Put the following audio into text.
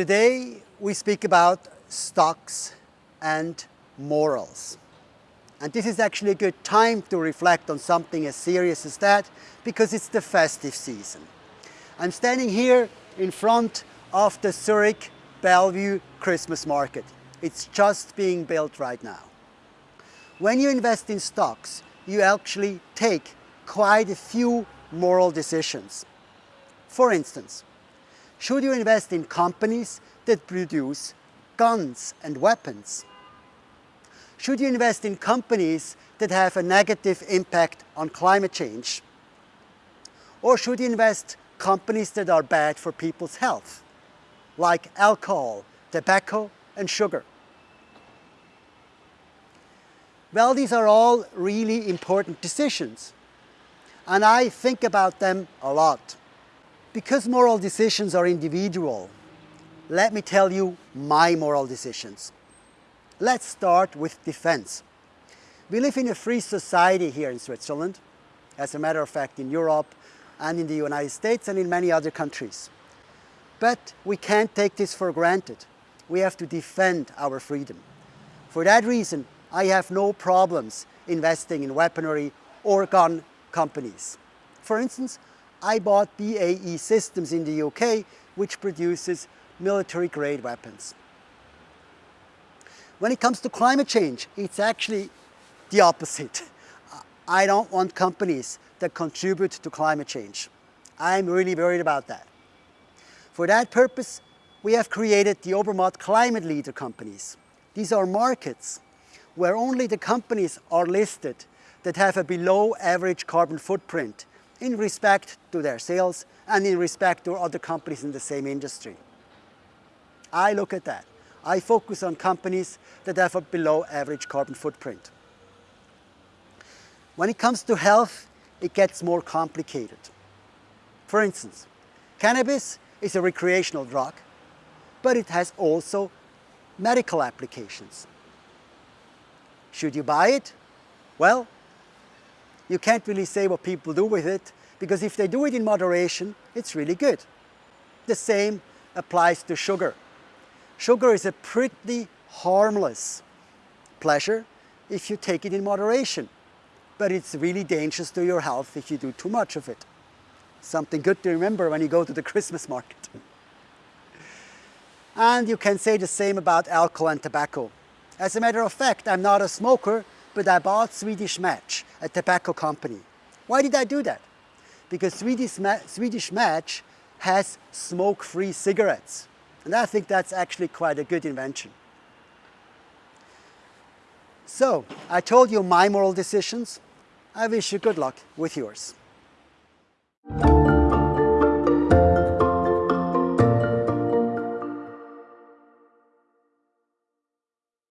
Today we speak about stocks and morals. And this is actually a good time to reflect on something as serious as that because it's the festive season. I'm standing here in front of the Zurich Bellevue Christmas market. It's just being built right now. When you invest in stocks, you actually take quite a few moral decisions. For instance, should you invest in companies that produce guns and weapons? Should you invest in companies that have a negative impact on climate change? Or should you invest companies that are bad for people's health, like alcohol, tobacco and sugar? Well, these are all really important decisions and I think about them a lot. Because moral decisions are individual, let me tell you my moral decisions. Let's start with defense. We live in a free society here in Switzerland, as a matter of fact in Europe and in the United States and in many other countries. But we can't take this for granted. We have to defend our freedom. For that reason, I have no problems investing in weaponry or gun companies. For instance, I bought BAE Systems in the UK, which produces military-grade weapons. When it comes to climate change, it's actually the opposite. I don't want companies that contribute to climate change. I'm really worried about that. For that purpose, we have created the Obermatt Climate Leader companies. These are markets where only the companies are listed that have a below average carbon footprint in respect to their sales and in respect to other companies in the same industry. I look at that. I focus on companies that have a below average carbon footprint. When it comes to health, it gets more complicated. For instance, cannabis is a recreational drug, but it has also medical applications. Should you buy it? Well, you can't really say what people do with it because if they do it in moderation, it's really good. The same applies to sugar. Sugar is a pretty harmless pleasure if you take it in moderation, but it's really dangerous to your health if you do too much of it. Something good to remember when you go to the Christmas market. And you can say the same about alcohol and tobacco. As a matter of fact, I'm not a smoker, but I bought Swedish Match, a tobacco company. Why did I do that? Because Swedish, Ma Swedish Match has smoke-free cigarettes. And I think that's actually quite a good invention. So, I told you my moral decisions. I wish you good luck with yours.